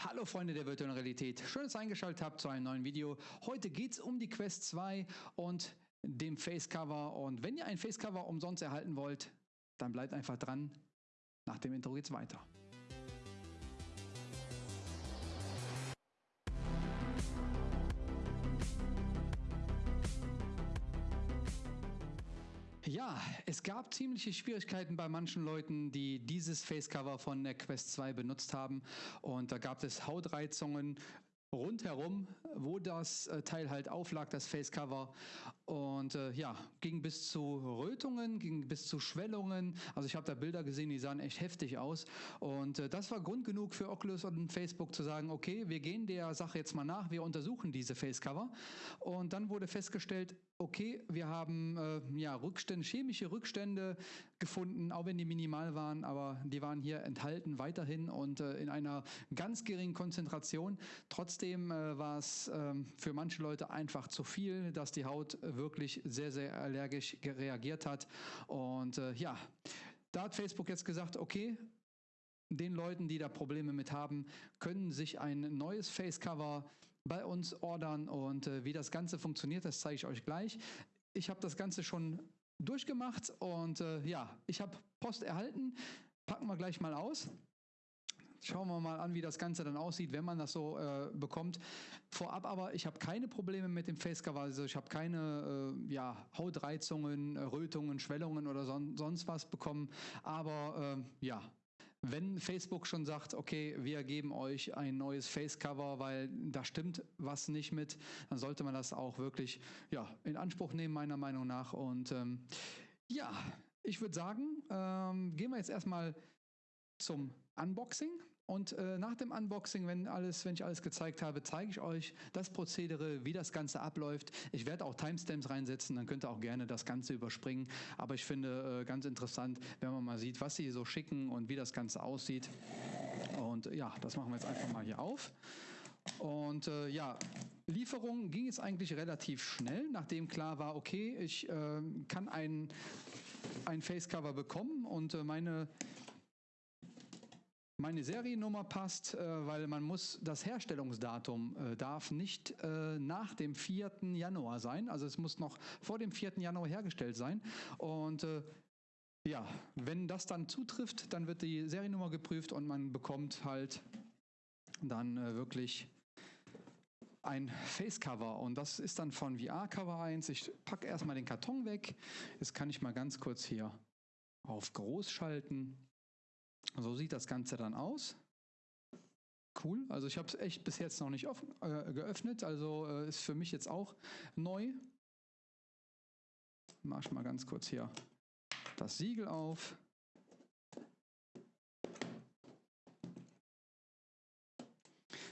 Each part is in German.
Hallo Freunde der virtuellen Realität, schön, dass ihr eingeschaltet habt zu einem neuen Video. Heute geht es um die Quest 2 und dem Facecover und wenn ihr ein Facecover umsonst erhalten wollt, dann bleibt einfach dran. Nach dem Intro geht's weiter. Es gab ziemliche Schwierigkeiten bei manchen Leuten, die dieses Facecover von der Quest 2 benutzt haben. Und da gab es Hautreizungen, rundherum, wo das äh, Teil halt auflag, das Facecover. Und äh, ja, ging bis zu Rötungen, ging bis zu Schwellungen. Also ich habe da Bilder gesehen, die sahen echt heftig aus. Und äh, das war Grund genug für Oculus und Facebook zu sagen, okay, wir gehen der Sache jetzt mal nach, wir untersuchen diese Facecover. Und dann wurde festgestellt, okay, wir haben äh, ja Rückstände, chemische Rückstände gefunden, auch wenn die minimal waren, aber die waren hier enthalten weiterhin und äh, in einer ganz geringen Konzentration. Trotzdem äh, war es ähm, für manche Leute einfach zu viel, dass die Haut wirklich sehr, sehr allergisch reagiert hat. Und äh, ja, da hat Facebook jetzt gesagt, okay, den Leuten, die da Probleme mit haben, können sich ein neues Facecover bei uns ordern und äh, wie das Ganze funktioniert, das zeige ich euch gleich. Ich habe das Ganze schon durchgemacht und äh, ja, ich habe Post erhalten. Packen wir gleich mal aus. Schauen wir mal an, wie das Ganze dann aussieht, wenn man das so äh, bekommt. Vorab aber, ich habe keine Probleme mit dem Facecover, also ich habe keine äh, ja, Hautreizungen, Rötungen, Schwellungen oder son sonst was bekommen. Aber äh, ja, wenn Facebook schon sagt, okay, wir geben euch ein neues Facecover, weil da stimmt was nicht mit, dann sollte man das auch wirklich ja, in Anspruch nehmen, meiner Meinung nach. Und ähm, ja, ich würde sagen, ähm, gehen wir jetzt erstmal zum Unboxing. Und äh, nach dem Unboxing, wenn alles, wenn ich alles gezeigt habe, zeige ich euch das Prozedere, wie das Ganze abläuft. Ich werde auch Timestamps reinsetzen, dann könnt ihr auch gerne das Ganze überspringen. Aber ich finde äh, ganz interessant, wenn man mal sieht, was sie so schicken und wie das Ganze aussieht. Und ja, das machen wir jetzt einfach mal hier auf. Und äh, ja, Lieferung ging es eigentlich relativ schnell, nachdem klar war, okay, ich äh, kann ein, ein Facecover bekommen und äh, meine meine Seriennummer passt, äh, weil man muss, das Herstellungsdatum äh, darf nicht äh, nach dem 4. Januar sein. Also es muss noch vor dem 4. Januar hergestellt sein. Und äh, ja, wenn das dann zutrifft, dann wird die Seriennummer geprüft und man bekommt halt dann äh, wirklich ein Facecover und das ist dann von VR Cover 1. Ich packe erstmal den Karton weg. Jetzt kann ich mal ganz kurz hier auf groß schalten. So sieht das Ganze dann aus. Cool, also ich habe es echt bis jetzt noch nicht offen, äh, geöffnet, also äh, ist für mich jetzt auch neu. Mach ich mal ganz kurz hier das Siegel auf.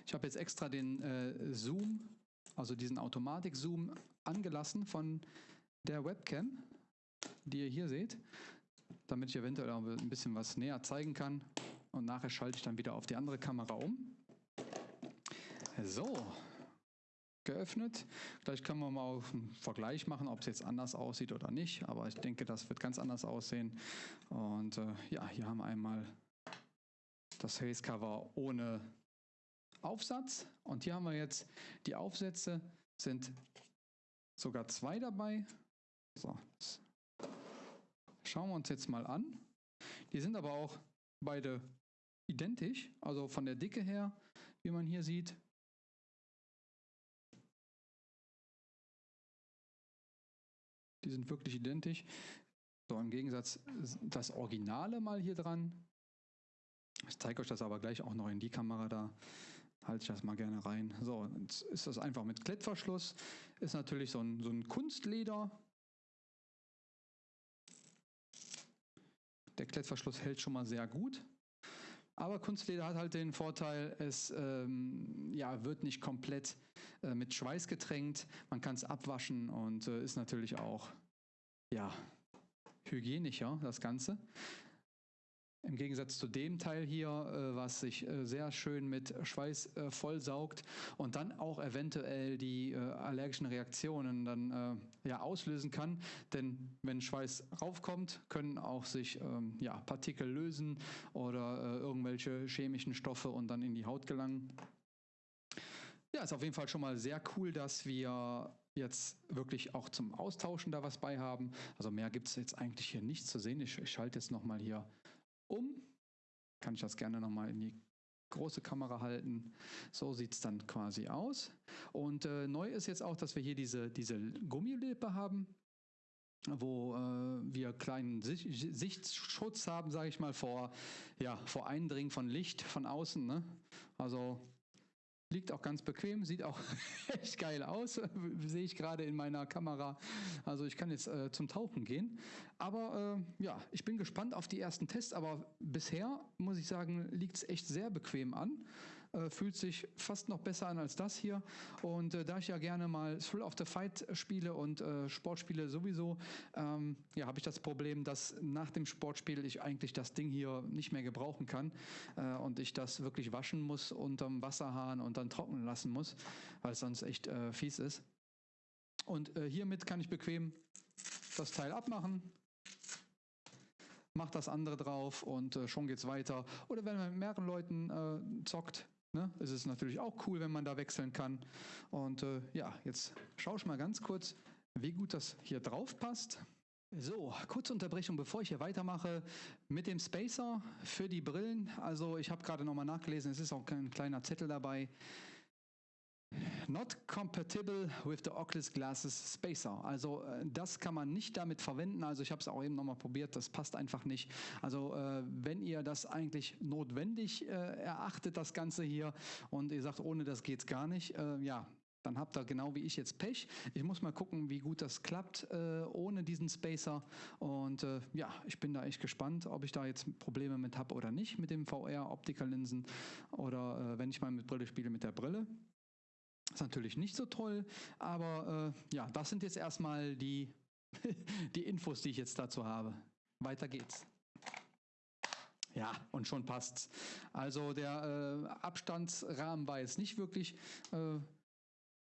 Ich habe jetzt extra den äh, Zoom, also diesen Automatik-Zoom angelassen von der Webcam, die ihr hier seht damit ich eventuell auch ein bisschen was näher zeigen kann. Und nachher schalte ich dann wieder auf die andere Kamera um. So, geöffnet. Gleich können wir mal einen Vergleich machen, ob es jetzt anders aussieht oder nicht. Aber ich denke, das wird ganz anders aussehen. Und äh, ja, hier haben wir einmal das Face Cover ohne Aufsatz. Und hier haben wir jetzt die Aufsätze, sind sogar zwei dabei. So, das schauen wir uns jetzt mal an. Die sind aber auch beide identisch, also von der Dicke her, wie man hier sieht. Die sind wirklich identisch. So, im Gegensatz das Originale mal hier dran. Ich zeige euch das aber gleich auch noch in die Kamera da. Halte ich das mal gerne rein. So, jetzt ist das einfach mit Klettverschluss. Ist natürlich so ein, so ein Kunstleder. Der Klettverschluss hält schon mal sehr gut. Aber Kunstleder hat halt den Vorteil, es ähm, ja, wird nicht komplett äh, mit Schweiß getränkt. Man kann es abwaschen und äh, ist natürlich auch ja, hygienischer, das Ganze. Im Gegensatz zu dem Teil hier, äh, was sich äh, sehr schön mit Schweiß äh, vollsaugt und dann auch eventuell die äh, allergischen Reaktionen dann äh, ja, auslösen kann. Denn wenn Schweiß raufkommt, können auch sich ähm, ja, Partikel lösen oder äh, irgendwelche chemischen Stoffe und dann in die Haut gelangen. Ja, ist auf jeden Fall schon mal sehr cool, dass wir jetzt wirklich auch zum Austauschen da was bei haben. Also mehr gibt es jetzt eigentlich hier nicht zu sehen. Ich, ich schalte jetzt nochmal hier um. Kann ich das gerne nochmal in die große Kamera halten. So sieht es dann quasi aus. Und äh, neu ist jetzt auch, dass wir hier diese, diese Gummilippe haben wo äh, wir kleinen Sicht Sichtschutz haben, sage ich mal, vor, ja, vor Eindringen von Licht von außen. Ne? Also Liegt auch ganz bequem, sieht auch echt geil aus, sehe ich gerade in meiner Kamera. Also ich kann jetzt äh, zum Tauchen gehen. Aber äh, ja, ich bin gespannt auf die ersten Tests, aber bisher muss ich sagen, liegt es echt sehr bequem an äh, fühlt sich fast noch besser an als das hier. Und äh, da ich ja gerne mal Thrill of the Fight spiele und äh, Sportspiele sowieso, ähm, ja, habe ich das Problem, dass nach dem Sportspiel ich eigentlich das Ding hier nicht mehr gebrauchen kann äh, und ich das wirklich waschen muss unterm Wasserhahn und dann trocknen lassen muss, weil es sonst echt äh, fies ist. Und äh, hiermit kann ich bequem das Teil abmachen, macht das andere drauf und äh, schon geht's weiter. Oder wenn man mit mehreren Leuten äh, zockt, Ne? Es ist natürlich auch cool, wenn man da wechseln kann. Und äh, ja, jetzt schaue ich mal ganz kurz, wie gut das hier drauf passt. So, kurze Unterbrechung, bevor ich hier weitermache mit dem Spacer für die Brillen. Also ich habe gerade nochmal nachgelesen, es ist auch ein kleiner Zettel dabei. Not compatible with the Oculus Glasses Spacer. Also äh, das kann man nicht damit verwenden. Also ich habe es auch eben nochmal probiert, das passt einfach nicht. Also äh, wenn ihr das eigentlich notwendig äh, erachtet, das Ganze hier, und ihr sagt, ohne das geht's gar nicht, äh, ja, dann habt ihr genau wie ich jetzt Pech. Ich muss mal gucken, wie gut das klappt äh, ohne diesen Spacer. Und äh, ja, ich bin da echt gespannt, ob ich da jetzt Probleme mit habe oder nicht mit dem VR-Optikerlinsen oder äh, wenn ich mal mit Brille spiele mit der Brille. Ist natürlich nicht so toll, aber äh, ja, das sind jetzt erstmal die, die Infos, die ich jetzt dazu habe. Weiter geht's. Ja, und schon passt's. Also der äh, Abstandsrahmen war jetzt nicht wirklich äh,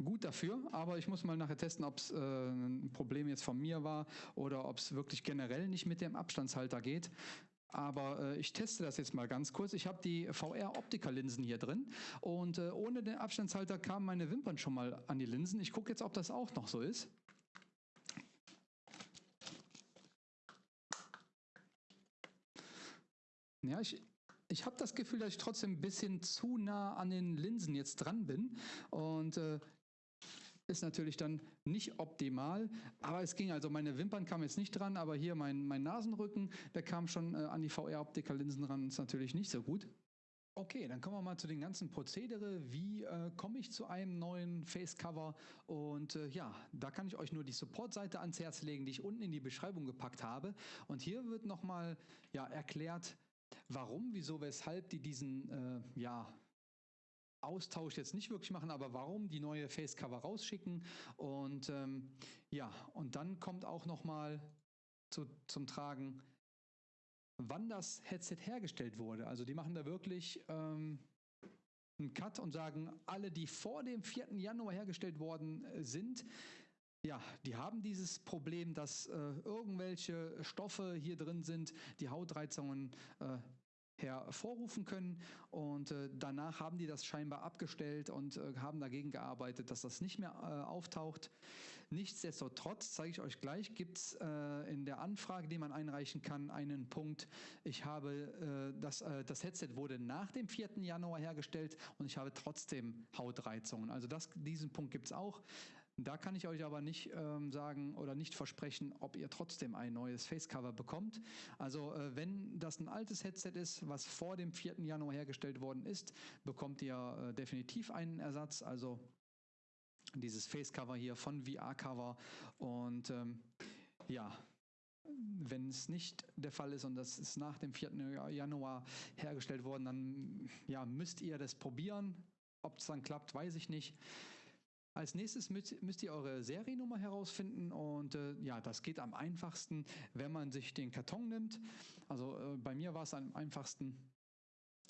gut dafür, aber ich muss mal nachher testen, ob es äh, ein Problem jetzt von mir war oder ob es wirklich generell nicht mit dem Abstandshalter geht. Aber äh, ich teste das jetzt mal ganz kurz. Ich habe die VR-Optiker-Linsen hier drin und äh, ohne den Abstandshalter kamen meine Wimpern schon mal an die Linsen. Ich gucke jetzt, ob das auch noch so ist. Ja, ich, ich habe das Gefühl, dass ich trotzdem ein bisschen zu nah an den Linsen jetzt dran bin. Und äh, ist natürlich dann nicht optimal, aber es ging. Also meine Wimpern kamen jetzt nicht dran, aber hier mein, mein Nasenrücken, der kam schon äh, an die VR-Optiker-Linsen ran, ist natürlich nicht so gut. Okay, dann kommen wir mal zu den ganzen Prozedere. Wie äh, komme ich zu einem neuen Facecover? Und äh, ja, da kann ich euch nur die Support-Seite ans Herz legen, die ich unten in die Beschreibung gepackt habe. Und hier wird nochmal ja, erklärt, warum, wieso, weshalb die diesen äh, ja, Austausch jetzt nicht wirklich machen, aber warum die neue Facecover rausschicken. Und ähm, ja, und dann kommt auch nochmal zu, zum Tragen, wann das Headset hergestellt wurde. Also die machen da wirklich ähm, einen Cut und sagen, alle, die vor dem 4. Januar hergestellt worden äh, sind, ja, die haben dieses Problem, dass äh, irgendwelche Stoffe hier drin sind, die Hautreizungen äh, hervorrufen können. Und äh, danach haben die das scheinbar abgestellt und äh, haben dagegen gearbeitet, dass das nicht mehr äh, auftaucht. Nichtsdestotrotz, zeige ich euch gleich, gibt es äh, in der Anfrage, die man einreichen kann, einen Punkt. Ich habe äh, das, äh, das Headset wurde nach dem 4. Januar hergestellt und ich habe trotzdem Hautreizungen. Also das, diesen Punkt gibt es auch. Da kann ich euch aber nicht ähm, sagen oder nicht versprechen, ob ihr trotzdem ein neues Facecover bekommt. Also äh, wenn das ein altes Headset ist, was vor dem 4. Januar hergestellt worden ist, bekommt ihr äh, definitiv einen Ersatz. Also dieses Facecover hier von VR-Cover und ähm, ja, wenn es nicht der Fall ist und das ist nach dem 4. Januar hergestellt worden, dann ja, müsst ihr das probieren. Ob es dann klappt, weiß ich nicht. Als nächstes müsst, ihr eure Seriennummer herausfinden und äh, ja, das geht am einfachsten, wenn man sich den Karton nimmt. Also äh, bei mir war es am einfachsten,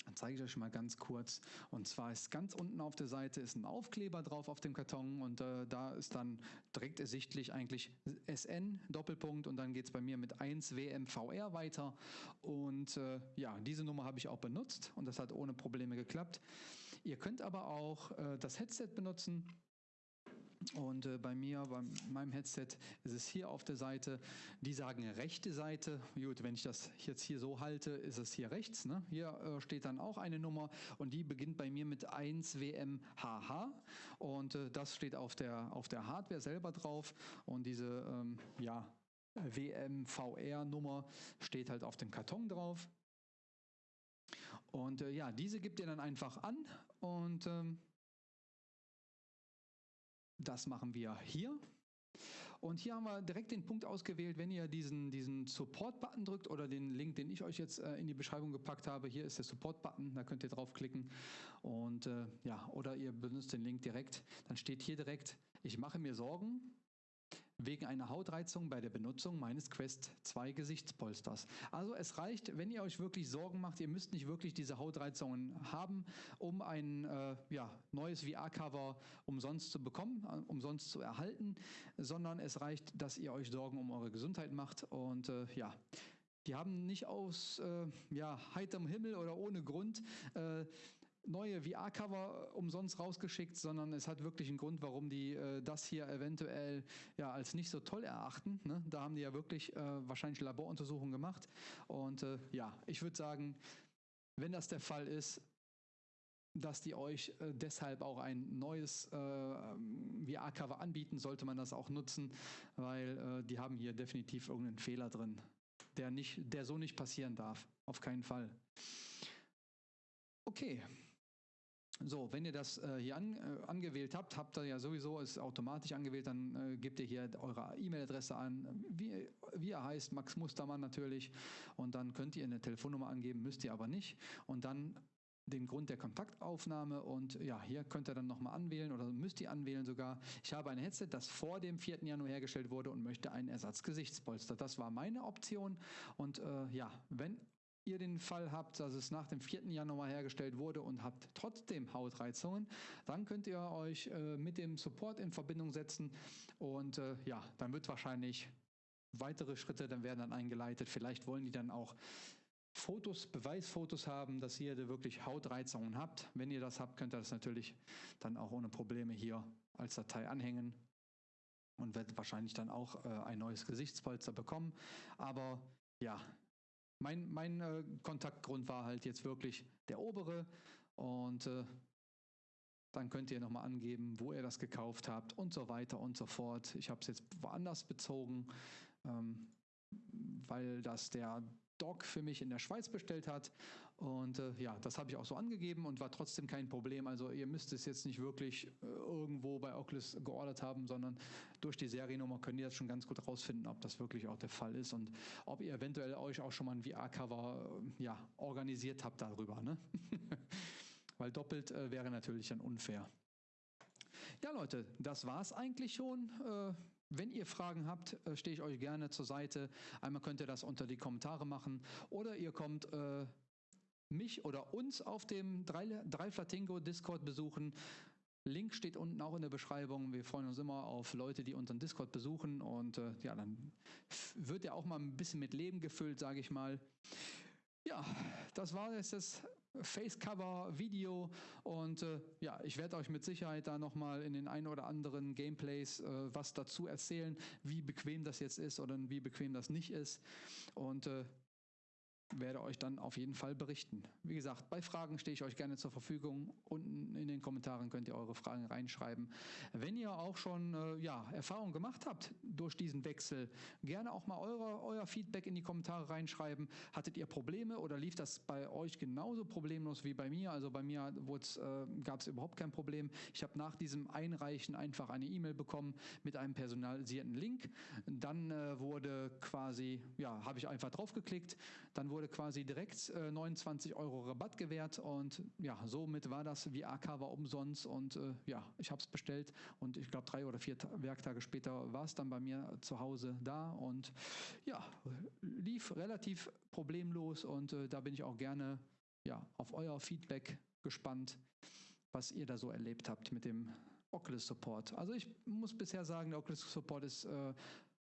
dann zeige ich euch mal ganz kurz. Und zwar ist ganz unten auf der Seite ist ein Aufkleber drauf auf dem Karton und äh, da ist dann direkt ersichtlich eigentlich SN Doppelpunkt und dann geht es bei mir mit 1 WMVR weiter. Und äh, ja, diese Nummer habe ich auch benutzt und das hat ohne Probleme geklappt. Ihr könnt aber auch äh, das Headset benutzen. Und äh, bei mir, bei meinem Headset, ist es hier auf der Seite. Die sagen rechte Seite. Gut, wenn ich das jetzt hier so halte, ist es hier rechts. Ne? Hier äh, steht dann auch eine Nummer und die beginnt bei mir mit 1 WMHH. Und äh, das steht auf der, auf der Hardware selber drauf. Und diese ähm, ja, WMVR-Nummer steht halt auf dem Karton drauf. Und äh, ja, diese gibt ihr dann einfach an und ähm, das machen wir hier. Und hier haben wir direkt den Punkt ausgewählt, wenn ihr diesen, diesen Support-Button drückt oder den Link, den ich euch jetzt äh, in die Beschreibung gepackt habe. Hier ist der Support-Button, da könnt ihr draufklicken. Und äh, ja, oder ihr benutzt den Link direkt. Dann steht hier direkt, ich mache mir Sorgen, wegen einer Hautreizung bei der Benutzung meines Quest 2 Gesichtspolsters. Also es reicht, wenn ihr euch wirklich Sorgen macht, ihr müsst nicht wirklich diese Hautreizungen haben, um ein äh, ja, neues VR-Cover umsonst zu bekommen, äh, umsonst zu erhalten, sondern es reicht, dass ihr euch Sorgen um eure Gesundheit macht und äh, ja, die haben nicht aus äh, ja, heiterem Himmel oder ohne Grund äh, neue VR-Cover umsonst rausgeschickt, sondern es hat wirklich einen Grund, warum die äh, das hier eventuell ja als nicht so toll erachten. Ne? Da haben die ja wirklich äh, wahrscheinlich Laboruntersuchungen gemacht. Und äh, ja, ich würde sagen, wenn das der Fall ist, dass die euch äh, deshalb auch ein neues äh, VR-Cover anbieten, sollte man das auch nutzen, weil äh, die haben hier definitiv irgendeinen Fehler drin, der, nicht, der so nicht passieren darf. Auf keinen Fall. Okay, so, wenn ihr das äh, hier an, äh, angewählt habt, habt ihr ja sowieso es automatisch angewählt, dann äh, gebt ihr hier eure E-Mail-Adresse an, wie, wie er heißt, Max Mustermann natürlich, und dann könnt ihr eine Telefonnummer angeben, müsst ihr aber nicht, und dann den Grund der Kontaktaufnahme und ja, hier könnt ihr dann nochmal anwählen oder müsst ihr anwählen sogar. Ich habe ein Headset, das vor dem 4. Januar hergestellt wurde und möchte einen Ersatzgesichtspolster. Das war meine Option und äh, ja, wenn ihr den Fall habt, dass es nach dem 4. Januar hergestellt wurde und habt trotzdem Hautreizungen, dann könnt ihr euch äh, mit dem Support in Verbindung setzen und äh, ja, dann wird wahrscheinlich weitere Schritte dann werden dann eingeleitet. Vielleicht wollen die dann auch Fotos, Beweisfotos haben, dass ihr da wirklich Hautreizungen habt. Wenn ihr das habt, könnt ihr das natürlich dann auch ohne Probleme hier als Datei anhängen und werdet wahrscheinlich dann auch äh, ein neues Gesichtspolster bekommen. Aber ja, mein, mein äh, Kontaktgrund war halt jetzt wirklich der obere und äh, dann könnt ihr nochmal angeben, wo ihr das gekauft habt und so weiter und so fort. Ich habe es jetzt woanders bezogen, ähm, weil das der Doc für mich in der Schweiz bestellt hat und äh, ja, das habe ich auch so angegeben und war trotzdem kein Problem. Also ihr müsst es jetzt nicht wirklich äh, irgendwo bei Oculus geordert haben, sondern durch die Seriennummer könnt ihr das schon ganz gut rausfinden, ob das wirklich auch der Fall ist und ob ihr eventuell euch auch schon mal ein VR-Cover äh, ja, organisiert habt darüber. Ne? Weil doppelt äh, wäre natürlich dann unfair. Ja, Leute, das war es eigentlich schon. Wenn ihr Fragen habt, äh, stehe ich euch gerne zur Seite. Einmal könnt ihr das unter die Kommentare machen oder ihr kommt äh, mich oder uns auf dem Dreiflatingo Discord besuchen. Link steht unten auch in der Beschreibung. Wir freuen uns immer auf Leute, die unseren Discord besuchen und äh, ja, dann wird ja auch mal ein bisschen mit Leben gefüllt, sage ich mal. Ja, das war jetzt das Facecover-Video und äh, ja, ich werde euch mit Sicherheit da nochmal in den ein oder anderen Gameplays äh, was dazu erzählen, wie bequem das jetzt ist oder wie bequem das nicht ist. Und äh, werde euch dann auf jeden Fall berichten. Wie gesagt, bei Fragen stehe ich euch gerne zur Verfügung. Unten in den Kommentaren könnt ihr eure Fragen reinschreiben. Wenn ihr auch schon äh, ja, Erfahrung gemacht habt durch diesen Wechsel, gerne auch mal eure, euer Feedback in die Kommentare reinschreiben. Hattet ihr Probleme oder lief das bei euch genauso problemlos wie bei mir? Also bei mir äh, gab es überhaupt kein Problem. Ich habe nach diesem Einreichen einfach eine E-Mail bekommen mit einem personalisierten Link. Dann äh, wurde quasi, ja, habe ich einfach draufgeklickt. Dann wurde wurde quasi direkt äh, 29 Euro Rabatt gewährt und ja, somit war das VR-Cover umsonst und äh, ja, ich habe es bestellt und ich glaube drei oder vier Ta Werktage später war es dann bei mir zu Hause da und ja, lief relativ problemlos und äh, da bin ich auch gerne ja, auf euer Feedback gespannt, was ihr da so erlebt habt mit dem Oculus Support. Also ich muss bisher sagen, der Oculus Support ist äh,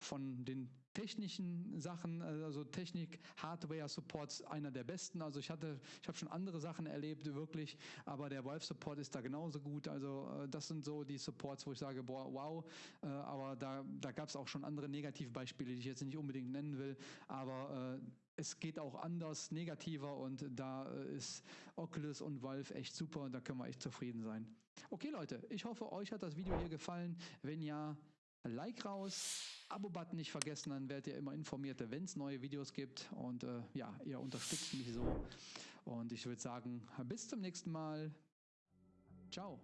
von den technischen Sachen, äh, also Technik, Hardware Supports einer der besten. Also ich hatte, ich habe schon andere Sachen erlebt, wirklich, aber der Valve Support ist da genauso gut. Also äh, das sind so die Supports, wo ich sage, boah, wow. Äh, aber da, da gab es auch schon andere Negativbeispiele, die ich jetzt nicht unbedingt nennen will. Aber es geht auch anders, negativer und da ist Oculus und Valve echt super und da können wir echt zufrieden sein. Okay Leute, ich hoffe, euch hat das Video hier gefallen. Wenn ja, Like raus, Abo-Button nicht vergessen, dann werdet ihr immer informiert, wenn es neue Videos gibt. Und äh, ja, ihr unterstützt mich so. Und ich würde sagen, bis zum nächsten Mal. Ciao.